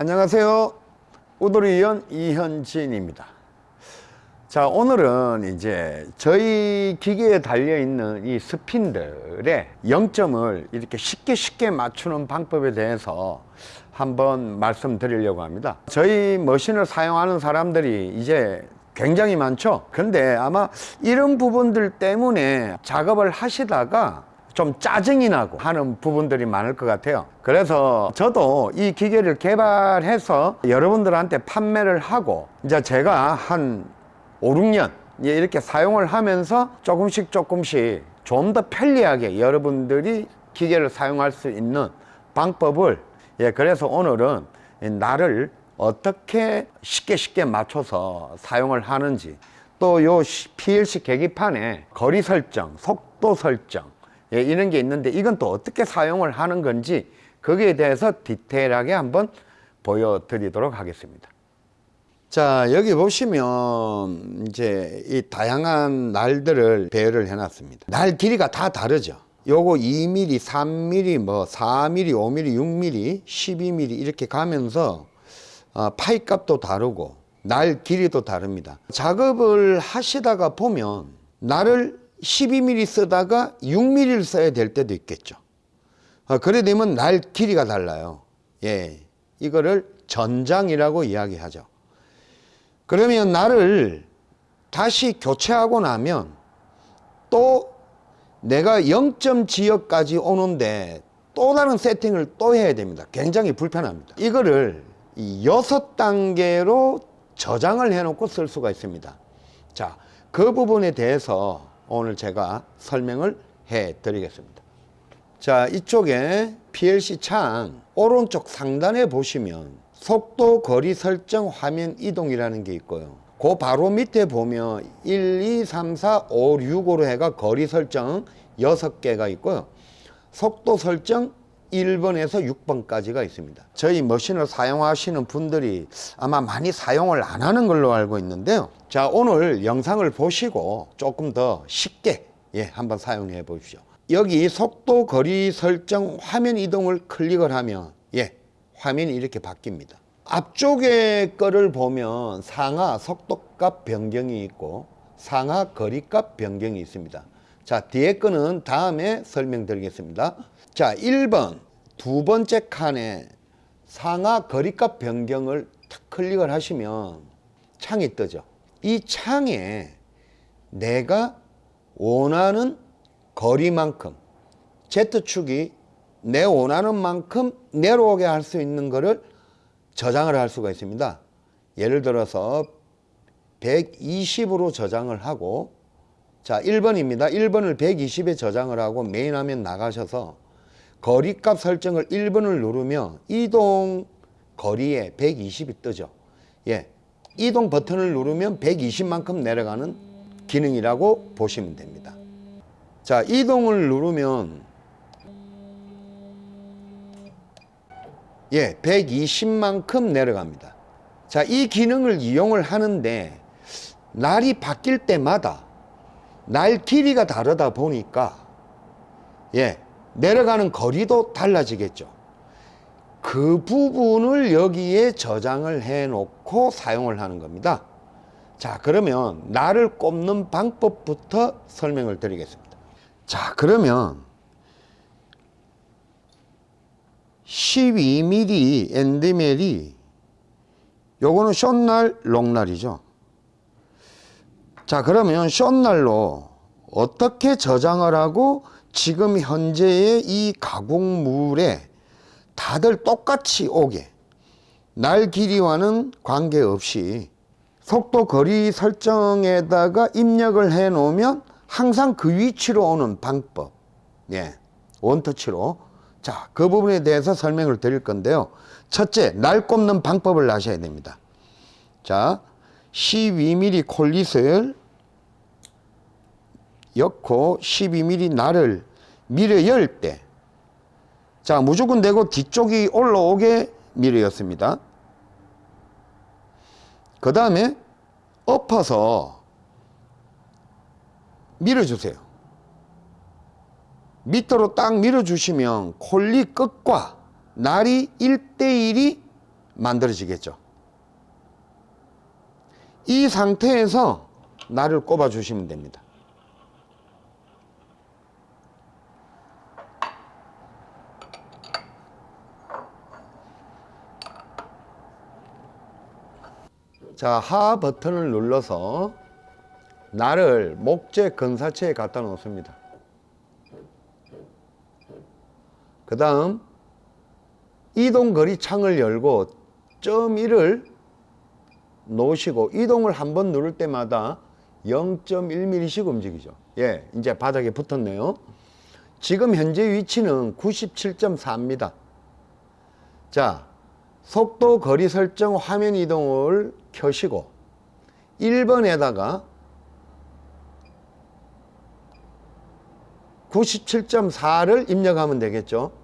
안녕하세요. 우도리연 이현진입니다. 자, 오늘은 이제 저희 기계에 달려있는 이 스핀들의 0점을 이렇게 쉽게 쉽게 맞추는 방법에 대해서 한번 말씀드리려고 합니다. 저희 머신을 사용하는 사람들이 이제 굉장히 많죠. 근데 아마 이런 부분들 때문에 작업을 하시다가 좀 짜증이 나고 하는 부분들이 많을 것 같아요 그래서 저도 이 기계를 개발해서 여러분들한테 판매를 하고 이제 제가 한 5, 6년 이렇게 사용을 하면서 조금씩 조금씩 좀 더 편리하게 여러분들이 기계를 사용할 수 있는 방법을 예 그래서 오늘은 나를 어떻게 쉽게 쉽게 맞춰서 사용을 하는지 또 요 PLC 계기판에 거리 설정, 속도 설정 예, 이런 게 있는데 이건 또 어떻게 사용을 하는 건지 거기에 대해서 디테일하게 한번 보여드리도록 하겠습니다. 자 여기 보시면 이제 이 다양한 날들을 배열을 해 놨습니다. 날 길이가 다 다르죠. 요거 2mm 3mm 뭐 4mm 5mm 6mm 12mm 이렇게 가면서 어, 파이 값도 다르고 날 길이도 다릅니다. 작업을 하시다가 보면 날을 12mm 쓰다가 6mm를 써야 될 때도 있겠죠. 어, 그래 되면 날 길이가 달라요. 예, 이거를 전장이라고 이야기하죠 그러면 나를 다시 교체하고 나면 또 내가 0점 지역까지 오는데 또 다른 세팅을 또 해야 됩니다. 굉장히 불편합니다. 이거를 여섯 단계로 저장을 해 놓고 쓸 수가 있습니다. 자 그 부분에 대해서 오늘 제가 설명을 해 드리겠습니다. 자 이쪽에 PLC 창 오른쪽 상단에 보시면 속도 거리 설정 화면 이동이라는 게 있고요. 그 바로 밑에 보면 1, 2, 3, 4, 5, 6으로 해가 거리 설정 6개가 있고요. 속도 설정 1번에서 6번까지가 있습니다. 저희 머신을 사용하시는 분들이 아마 많이 사용을 안 하는 걸로 알고 있는데요. 자 오늘 영상을 보시고 조금 더 쉽게 예 한번 사용해 보십시오. 여기 속도 거리 설정 화면 이동을 클릭을 하면 예 화면이 이렇게 바뀝니다. 앞쪽에 거를 보면 상하 속도값 변경이 있고 상하 거리값 변경이 있습니다. 자 뒤에 거는 다음에 설명드리겠습니다. 자 1번 두 번째 칸에 상하 거리값 변경을 탁 클릭을 하시면 창이 뜨죠. 이 창에 내가 원하는 거리만큼 Z축이 내 원하는 만큼 내려오게 할 수 있는 것을 저장을 할 수가 있습니다. 예를 들어서 120으로 저장을 하고 자 1번입니다. 1번을 120에 저장을 하고 메인 화면 나가셔서 거리값 설정을 1번을 누르면 이동 거리에 120이 뜨죠. 예, 이동 버튼을 누르면 120만큼 내려가는 기능이라고 보시면 됩니다. 자 이동을 누르면 예, 120만큼 내려갑니다. 자, 이 기능을 이용을 하는데 날이 바뀔 때마다 날 길이가 다르다 보니까 예, 내려가는 거리도 달라지겠죠. 그 부분을 여기에 저장을 해 놓고 사용을 하는 겁니다. 자, 그러면 날을 꼽는 방법부터 설명을 드리겠습니다. 자, 그러면 12mm 엔드멜이 요거는 숏날 롱날이죠. 자 그러면 숏날로 어떻게 저장을 하고 지금 현재의 이 가공물에 다들 똑같이 오게 날 길이와는 관계없이 속도 거리 설정에다가 입력을 해 놓으면 항상 그 위치로 오는 방법. 예, 원터치로 자, 그 부분에 대해서 설명을 드릴 건데요. 첫째, 날 꼽는 방법을 아셔야 됩니다. 자, 12mm 콜릿을 엮고 12mm 날을 밀어 열 때. 자, 무조건 내고 뒤쪽이 올라오게 밀어 였습니다. 그 다음에 엎어서 밀어주세요. 밑으로 딱 밀어주시면 콜리 끝과 날이 1대1이 만들어지겠죠. 이 상태에서 날을 꼽아 주시면 됩니다. 자, 하 버튼을 눌러서 날을 목재 근사체에 갖다 놓습니다. 그 다음 이동거리 창을 열고 점 1을 놓으시고 이동을 한 번 누를 때마다 0.1mm씩 움직이죠. 예, 이제 바닥에 붙었네요. 지금 현재 위치는 97.4입니다. 자, 속도 거리 설정 화면 이동을 켜시고 1번에다가 97.4를 입력하면 되겠죠.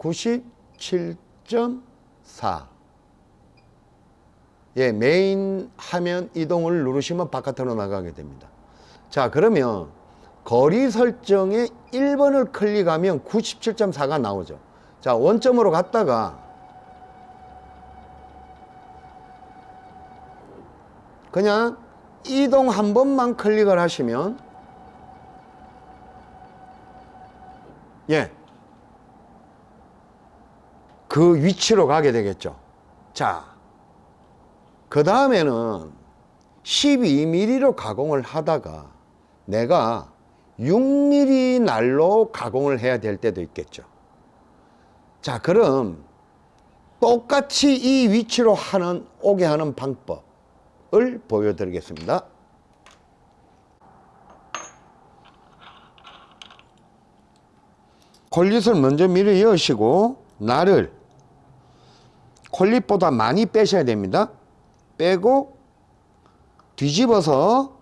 97.4 예, 메인 화면 이동을 누르시면 바깥으로 나가게 됩니다. 자, 그러면 거리 설정에 1번을 클릭하면 97.4가 나오죠. 자, 원점으로 갔다가 그냥 이동 한 번만 클릭을 하시면 예. 그 위치로 가게 되겠죠. 자, 그 다음에는 12mm로 가공을 하다가 내가 6mm 날로 가공을 해야 될 때도 있겠죠. 자, 그럼 똑같이 이 위치로 하는, 오게 하는 방법을 보여드리겠습니다. 콜릿을 먼저 밀어 여시고 날을 콜릿보다 많이 빼셔야 됩니다. 빼고 뒤집어서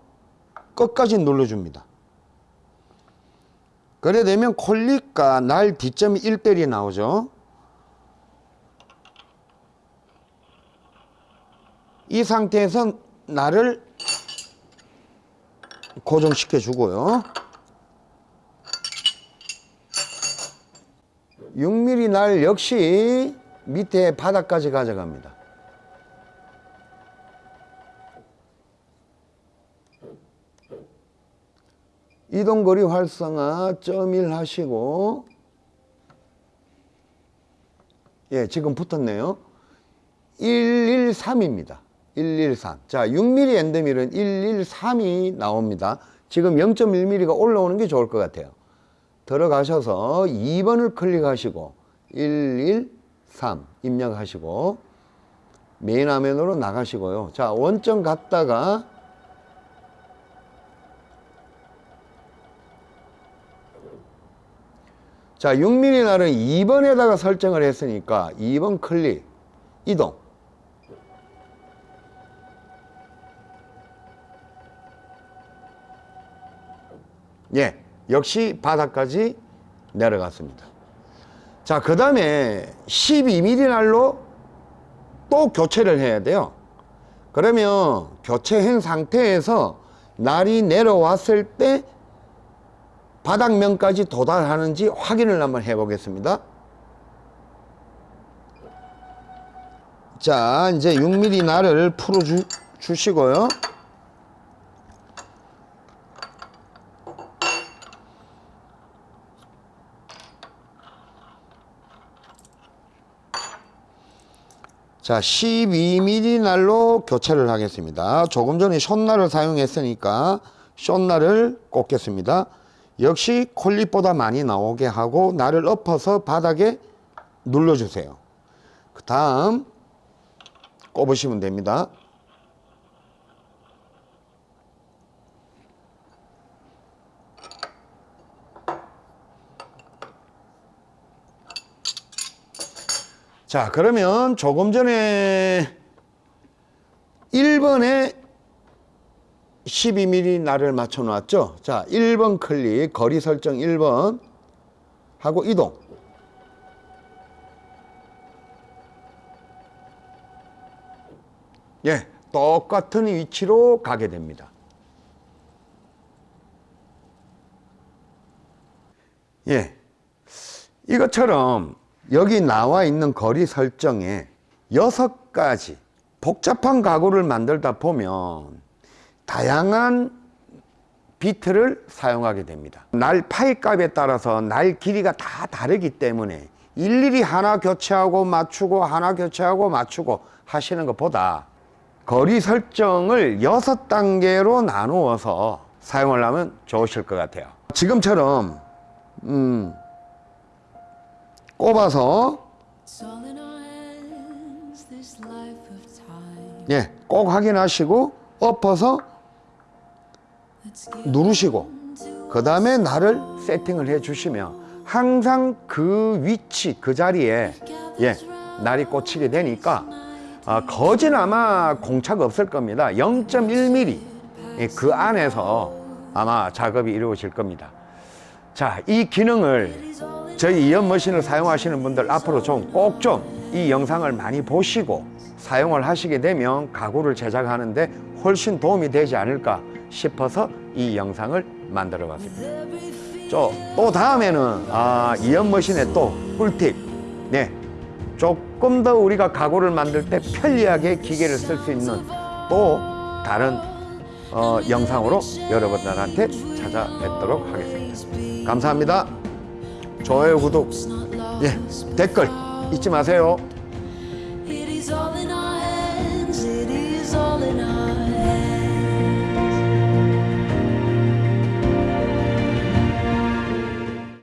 끝까지 눌러줍니다. 그래 되면 콜릿과 날 뒷점이 1대1이 나오죠. 이 상태에서 날을 고정시켜 주고요. 6mm 날 역시 밑에 바닥까지 가져갑니다. 이동거리 활성화 점일 하시고 예 지금 붙었네요. 113입니다. 113 자 6mm 엔드밀은 113이 나옵니다. 지금 0.1mm가 올라오는 게 좋을 것 같아요. 들어가셔서 2번을 클릭하시고 113 입력하시고 메인 화면으로 나가시고요. 자 원점 갔다가 자 6mm 날은 2번에다가 설정을 했으니까 2번 클릭 이동. 예 역시 바닥까지 내려갔습니다 자 그 다음에 12mm 날로 또 교체를 해야 돼요. 그러면 교체한 상태에서 날이 내려왔을 때 바닥면까지 도달하는지 확인을 한번 해 보겠습니다. 자 이제 6mm 날을 풀어 주, 주시고요 자 12mm 날로 교체를 하겠습니다. 조금 전에 숏날을 사용했으니까 숏날을 꽂겠습니다. 역시 콜릿보다 많이 나오게 하고 날을 엎어서 바닥에 눌러주세요. 그 다음 꼽으시면 됩니다 자 그러면 조금 전에 1번에 12mm 날을 맞춰 놨죠? 자 1번 클릭 거리 설정 1번 하고 이동. 예 똑같은 위치로 가게 됩니다. 예 이것처럼 여기 나와 있는 거리 설정에 여섯 가지 복잡한 가구를 만들다 보면 다양한 비트를 사용하게 됩니다. 날 파이 값에 따라서 날 길이가 다 다르기 때문에 일일이 하나 교체하고 맞추고 하나 교체하고 맞추고 하시는 것보다 거리 설정을 여섯 단계로 나누어서 사용을 하면 좋으실 것 같아요. 지금처럼 음, 꼽아서. 예, 꼭 확인하시고 엎어서 누르시고 그 다음에 날을 세팅을 해 주시면 항상 그 위치 그 자리에 예 날이 꽂히게 되니까 아, 거진 아마 공차가 없을 겁니다. 0.1mm 예, 그 안에서 아마 작업이 이루어질 겁니다. 자이 기능을 저희 이연 머신을 사용하시는 분들 앞으로 좀 꼭 좀 이 영상을 많이 보시고 사용을 하시게 되면 가구를 제작하는데 훨씬 도움이 되지 않을까 싶어서 이 영상을 만들어 봤습니다. 저, 또 다음에는 아, 이연 머신의 또 꿀팁. 네. 조금 더 우리가 가구를 만들 때 편리하게 기계를 쓸 수 있는 또 다른 어, 영상으로 여러분들한테 찾아뵙도록 하겠습니다. 감사합니다. 좋아요, 구독, 예, 댓글 잊지 마세요.